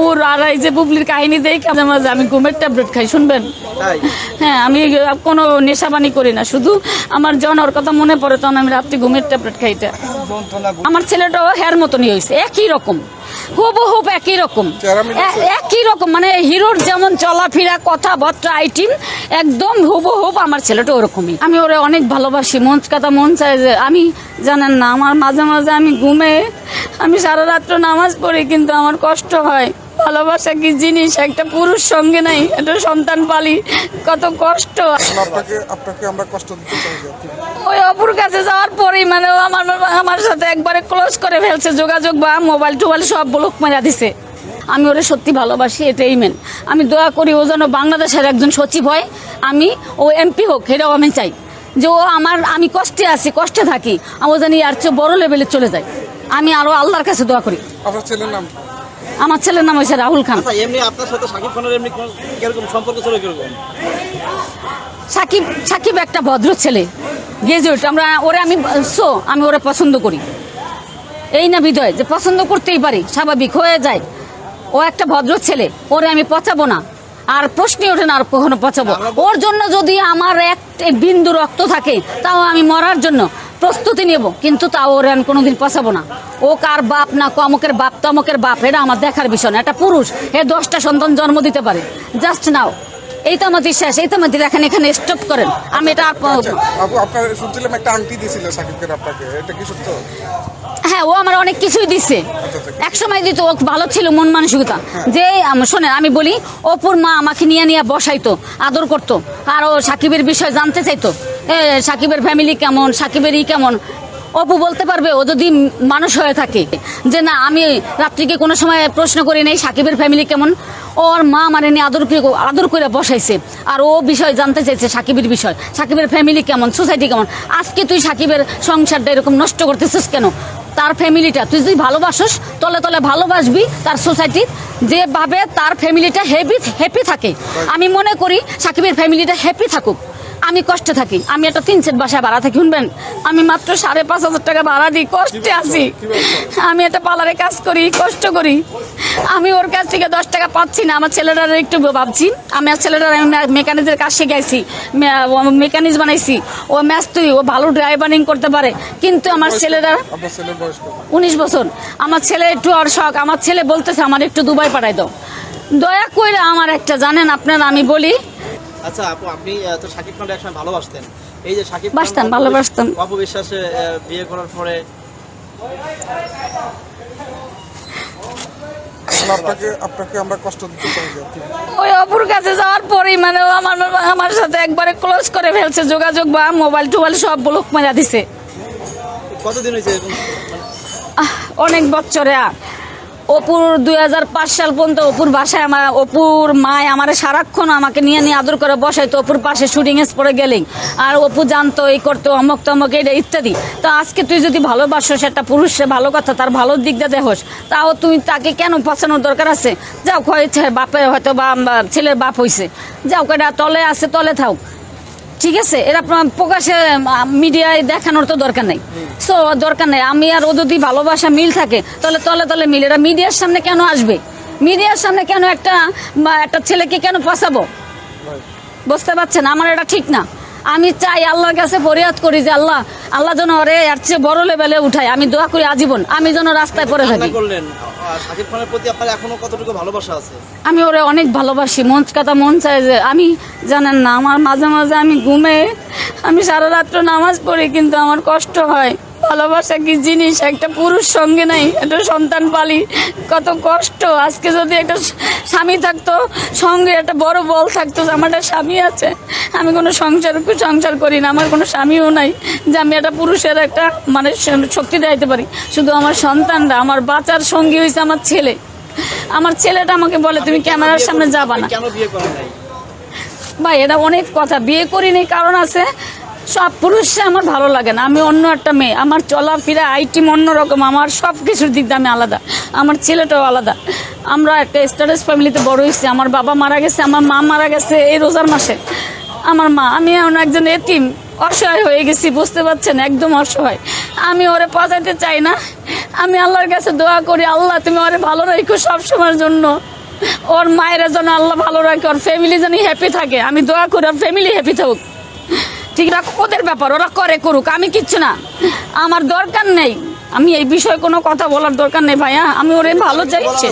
অপুর আর এই যে বুবলির কাহিনী দেখে মাঝে মাঝে আমি ঘুমের ট্যাবলেট খাই শুনবেন? হ্যাঁ আমি কোনো নেশাবানি করি না শুধু আমার যখন ওর কথা মনে পড়ে তখন আমি রাত্রি ঘুমের ট্যাবলেট খাইতে। আমার ছেলেটাও হ্যার মতনই হয়েছে একই রকম হুবু হুব একই রকম একই রকম মানে হিরোর যেমন চলাফেরা কথাবার্তা আইটিম একদম হুবু হুব আমার ছেলেটা ওরকমই। আমি ওরে অনেক ভালোবাসি মন কথা মন চায় যে আমি জানেন না আমার মাঝে মাঝে আমি ঘুমে আমি সারা রাত্র নামাজ পড়ি কিন্তু আমার কষ্ট হয়। ভালোবাসা কি জিনিস? একটা পুরুষ সঙ্গে নাই একটা সন্তান পালি। কত কষ্ট। আপনাকে আপনাকে আমরা কষ্ট দিতে চাই ওই অপুর কাছে যাওয়ার পরেই মানে আমার আমার সাথে একবারে ক্লোজ করে ফেলছে। যোগাযোগ বা মোবাইল টোবাইল সব ব্লক মেরা দিছে। আমি ওরে সত্যি ভালোবাসি এটাই মেন আমি দোয়া করি ও যেন বাংলাদেশের একজন সচিব হয়। আমি ও এমপি হোক এটাও আমি চাই। যে ও আমার আমি কষ্টে আছি কষ্টে থাকি। ও জানি আর চেয়ে বড় লেভেলে চলে যায়। আমি আরও আল্লাহর কাছে দোয়া করি। আপনার ছেলের নাম? আমার ছেলের নাম হয়েছে রাহুল খান। আচ্ছা এমনি আপনার সাথে শাকিব খানের এমনি কীরকম সম্পর্ক ছিল কীরকম? সাকিব সাকিব একটা ভদ্র ছেলে। গ্রাজুয়েট আমরা ওরে আমি সো আমি ওরে পছন্দ করি। এই না বিদয় যে পছন্দ করতেই পারি স্বাভাবিক হয়ে যায়। ও একটা ভদ্র ছেলে ওরে আমি পচাবো না। আর প্রশ্নই ওঠে না আর কখনো পচাবো। ওর জন্য যদি আমার এক বিন্দু রক্ত থাকে তাও আমি মরার জন্য। প্রস্তুতি নেব কিন্তু তাও ওর আমি কোনোদিন পচাবো না। ও কার বাপ না কমকের বাপ তমকের বাপ এটা আমার দেখার বিষয় না। একটা পুরুষ হে দশটা সন্তান জন্ম দিতে পারে। Just now. এই তো আমাদের শেষ এই তো আমাদের এখানে এখানে স্টপ করেন। আমি এটা আচ্ছা আপনার শুনছিলাম একটা আংটি দিয়েছিল সাকিব খান আপনাকে এটা কি সত্য? হ্যাঁ ও আমার অনেক কিছুই দিছে। আচ্ছা। এক সময় দিত ও ভালো ছিল মন মানসিকতা। যে আম- শোনেন আমি বলি অপুর মা আমাকে নিয়ে নিয়ে বসাইতো আদর করতো। আর ও সাকিবের বিষয় জানতে চাইতো। সাকিবের ফ্যামিলি কেমন? সাকিবের ই কেমন? অপু বলতে পারবে, ও যদি মানুষ হয়ে থাকে, যে না, আমি রাত্রিকে কোনো সময় প্রশ্ন করি নাই, সাকিবের ফ্যামিলি কেমন? ওর মা মানে নিয়ে আদর আদর করে বসাইছে। আর ও বিষয় জানতে চাইছে, সাকিবের বিষয়। সাকিবের ফ্যামিলি কেমন? সোসাইটি কেমন? আজকে তুই সাকিবের সংসারটা এরকম নষ্ট করতেছিস কেন? তার ফ্যামিলিটা তুই যদি ভালোবাসস, তলে তলে ভালোবাসবি তার সোসাইটি যেভাবে তার ফ্যামিলিটা হ্যাপি হ্যাপি থাকে। আমি মনে করি সাকিবের ফ্যামিলিটা হ্যাপি থাকুক। আমি কষ্টে থাকি। আমি একটা তিন সেট বাসায় ভাড়া থাকি শুনবেন? আমি মাত্র সাড়ে পাঁচ হাজার টাকা ভাড়া দিই কষ্টে আছি। আমি একটা পার্লারে কাজ করি কষ্ট করি। আমি ওর কাছ থেকে দশ টাকা পাচ্ছি না আমার ছেলেটার একটু ভাবছি। আমি আর ছেলেটার আমি মেকানিজের কাজ শিখাইছি মেকানিজ বানাইছি। ও ম্যাচ তুই ও ভালো ড্রাইভারিং করতে পারে। কিন্তু আমার কত উনিশ বছর। আমার ছেলে একটু আর শখ। আমার ছেলে বলতেছে আমার একটু দুবাই পাঠাই দাও। দয়া করে আমার একটা জানেন আপনারা আমি বলি আচ্ছা আপু আপনি তো শাকিব খানকে একসময় ভালোবাসতেন। এই যে শাকিব বাসতাম, অপু- ভালোবাসতাম। অপু বিশ্বাসে বিয়ে করার পরে আপনাকে আপনাকে আমরা কষ্ট দিতে চাই ওই অপুর কাছে যাওয়ার পরেই মানে আমার আমার সাথে একবারে ক্লোজ করে ফেলছে যোগাযোগ বা মোবাইল টোবাইল সব ব্লক মেরা দিছে। কতদিন হয়েছে আহ, অনেক বছরে। আর অপুর দুই হাজার পাঁচ সাল পর্যন্ত অপুর বাসায় আমার অপুর মায় আমার সারাক্ষণ আমাকে নিয়ে নিয়ে আদর করে বসাইতো অপুর পাশে শুটিং পরে গেলেই। আর অপু জানতো, এই করতো, অমক তমক এটা ইত্যাদি। তো আজকে তুই যদি ভালোবাসোস একটা পুরুষে ভালো কথা, তার ভালো দিকটা দেখোস, তাও তুমি তাকে কেন পছানোর দরকার আছে? যাও হয়েছে, বাপে হয়তো বা ছেলের বাপ হইছে। যাও, কয়টা তলে আছে, তলে থাক ঠিক আছে, এরা প্রকাশে মিডিয়ায় দেখানোর তো দরকার নেই। সো দরকার নেই, আমি আর ও যদি ভালোবাসা মিল থাকে, তাহলে তলে তলে মিল, এরা মিডিয়ার সামনে কেন আসবে? মিডিয়ার সামনে কেন একটা একটা ছেলেকে কেন ফসাবো? বুঝতে পারছেন? আমার এটা ঠিক না। আমি চাই আল্লাহর কাছে ফরিয়াদ করি যে আল্লাহ আল্লাহ যেন ওরে এর চেয়ে বড় লেভেলে উঠায়। আমি দোয়া করি আজীবন, আমি যেন রাস্তায় রান্না থাকি শাকিব খানের প্রতি আপনার এখনও কতটুকু ভালোবাসা আছে? আমি ওরে অনেক ভালোবাসি, মন কথা মন চায় যে আমি, জানেন না, আমার মাঝে মাঝে আমি ঘুমে, আমি সারা রাত্র নামাজ পড়ি, কিন্তু আমার কষ্ট হয়। ভালোবাসা কি জিনিস? একটা পুরুষ সঙ্গে নাই একটা সন্তান পালি। কত কষ্ট। আজকে যদি একটা স্বামী থাকতো সঙ্গে একটা বড় বল থাকতো যে আমার একটা স্বামী আছে আমি কোনো সংসার সংসার করি না আমার কোনো স্বামীও নাই যে আমি একটা পুরুষের একটা মানে শক্তি দিতে পারি। শুধু আমার সন্তানরা আমার বাঁচার সঙ্গী হয়েছে আমার ছেলে। আমার ছেলেটা আমাকে বলে তুমি ক্যামেরার সামনে? যাবা না। ভাই এটা অনেক কথা। বিয়ে করিনি কারণ আছে সব পুরুষে আমার ভালো লাগে না। আমি অন্য একটা মেয়ে। আমার চলাফেরা আইটিম অন্যরকম। আমার সব কিছুর দিক দিয়ে আমি আলাদা। আমার ছেলেটাও আলাদা। আমরা একটা স্ট্যাটাস ফ্যামিলিতে বড় হয়েছি। আমার বাবা মারা গেছে, আমার মা মারা গেছে এই রোজার মাসে। আমার মা, আমি এখন একজন এতিম। অসহায় হয়ে গেছি, বুঝতে পারছেন? একদম অসহায়। আমি ওরে পচাইতে চাই না। আমি আল্লাহর কাছে দোয়া করি, আল্লাহ তুমি ওরে ভালো রাখো সবসময়ের জন্য। ওর মায়েরা যেন আল্লাহ ভালো রাখে, ওর ফ্যামিলি যেন হ্যাপি থাকে। আমি দোয়া করি, ওর ফ্যামিলি হ্যাপি থাকুক। ঠিক রাখ ওদের ব্যাপার ওরা করে করুক আমি কিচ্ছু না। আমার দরকার নেই। আমি এই বিষয়ে কোনো কথা বলার দরকার নেই ভাইয়া আমি ওরে ভালো চাইছি।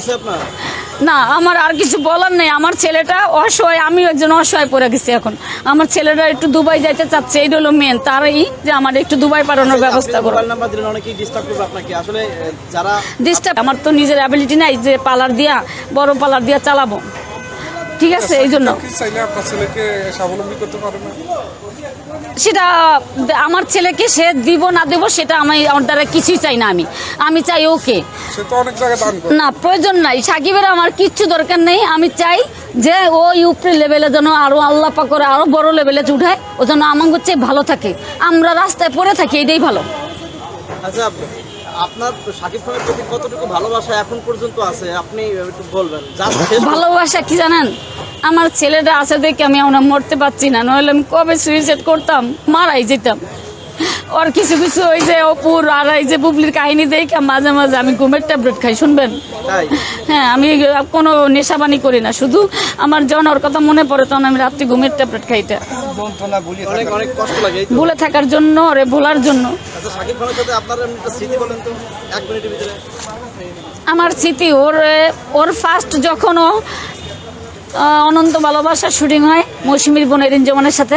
না আমার আর কিছু বলার নেই। আমার ছেলেটা অসহায় আমি একজন অসহায় পড়ে গেছি এখন। আমার ছেলেটা একটু দুবাই যাইতে চাচ্ছে এই হলো মেন তারই যে আমার একটু দুবাই পাঠানোর ব্যবস্থা করো ডিস্টার্ব আমার তো নিজের অ্যাবিলিটি নাই যে পালার দিয়া বড় পালার দিয়া চালাবো। ঠিক আছে এই জন্য। সেটা আমার ছেলেকে সে দিব না দেব সেটা আমি আমার দ্বারা কিছুই চাই না আমি। আমি চাই ওকে। না প্রয়োজন নাই। সাকিবের আমার কিচ্ছু দরকার নেই। আমি চাই যে ও ইউপি লেভেলে যেন আরও আল্লাহ করে আরও বড় লেভেলে উঠায় ও যেন আমার হচ্ছে ভালো থাকে। আমরা রাস্তায় পড়ে থাকি এটাই ভালো। আচ্ছা আপনার সাকিব খানের প্রতি কতটুকু ভালোবাসা এখন পর্যন্ত আছে? আপনি একটু বলবেন। ভালোবাসা কি জানেন? আমার ছেলেটা আছে দেখে আমি আমরা মরতে পারছি না, নইলে আমি কবে সুইসাইড করতাম, মারাই যেতাম। ওর কিছু কিছু ওই যে অপুর আর এই যে বুবলির কাহিনী দেখে মাঝে মাঝে আমি ঘুমের ট্যাবলেট খাই শুনবেন? হ্যাঁ আমি কোনো নেশাবানি করি না শুধু আমার যখন ওর কথা মনে পড়ে তখন আমি রাত্রি ঘুমের ট্যাবলেট খাইতে অনেক অনেক কষ্ট লাগে এই তো। ভুলে থাকার জন্য ওরে ভোলার জন্য। আচ্ছা সাকিব খানের সাথে আপনার এমনি একটা স্মৃতি বলেন তো এক মিনিটের ভিতরে। আমার স্মৃতি ওর ওর ফার্স্ট যখনও অনন্ত ভালোবাসার শুটিং হয় মৌসুমীর বোনের ইঞ্জমানের সাথে।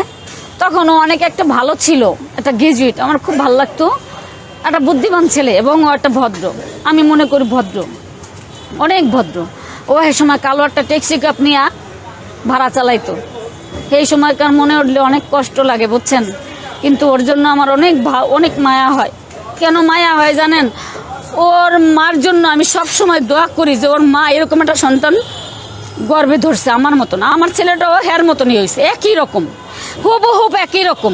তখন অনেক একটা ভালো ছিল, একটা গ্রাজুয়েট আমার খুব ভালো লাগতো। একটা বুদ্ধিমান ছেলে এবং ও একটা ভদ্র, আমি মনে করি ভদ্র, অনেক ভদ্র। ও এই সময় কালো একটা ট্যাক্সি কাপ নিয়ে ভাড়া চালাইতো। সেই সময়কার মনে উঠলে অনেক কষ্ট লাগে, বুঝছেন? কিন্তু ওর জন্য আমার অনেক অনেক মায়া হয়। কেন মায়া হয় জানেন? ওর মার জন্য আমি সব সময় দোয়া করি যে ওর মা এরকম একটা সন্তান গর্বে ধরছে, আমার মতন। আমার ছেলেটাও হ্যার মতনই হয়েছে, একই রকম। হুবহুব একই রকম।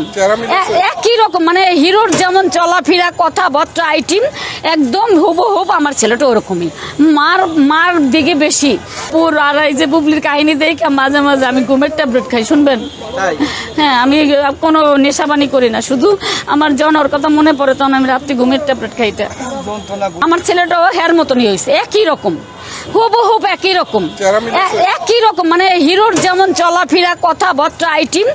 একই রকম মানে হিরোর যেমন চলাফেরা কথাবার্তা আইটিম একদম হুবহুব আমার ছেলেটা ওরকমই। মার মার দিকে বেশি। পুর আর এই যে বুবলির কাহিনী দেখে মাঝে মাঝে আমি ঘুমের ট্যাবলেট খাই শুনবেন? হ্যাঁ আমি কোনো নেশাবানি করি না শুধু আমার যখন ওর কথা মনে পড়ে তখন আমি রাত্রি ঘুমের ট্যাবলেট খাইতে। আমার ছেলেটাও হ্যার মতনই হয়েছে একই রকম। হুবহুব একই রকম। একই রকম মানে হিরোর যেমন চলাফেরা কথাবার্তা আইটিম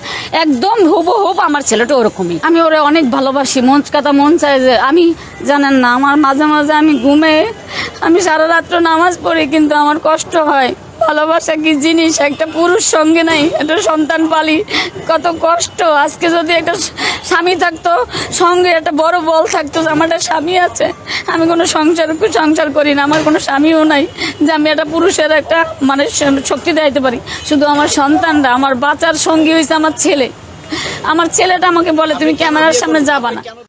একদম হুবহুব আমার ছেলেটা ওরকমই। আমি ওরে অনেক ভালোবাসি মন কথা মন চায় যে আমি জানেন না আমার মাঝে মাঝে আমি ঘুমে আমি সারা রাত্র নামাজ পড়ি কিন্তু আমার কষ্ট হয়। ভালোবাসা কি জিনিস? একটা পুরুষ সঙ্গে নাই একটা সন্তান পালি। কত কষ্ট। আজকে যদি একটা স্বামী থাকতো সঙ্গে একটা বড় বল থাকতো আমার একটা স্বামী আছে আমি কোনো সংসার সংসার করি না আমার কোনো স্বামীও নাই যে আমি একটা পুরুষের একটা মানে শক্তি দেখাইতে পারি। শুধু আমার সন্তানরা আমার বাচ্চার সঙ্গী হয়েছে আমার ছেলে। আমার ছেলেটা আমাকে বলে তুমি ক্যামেরার সামনে যাবা না।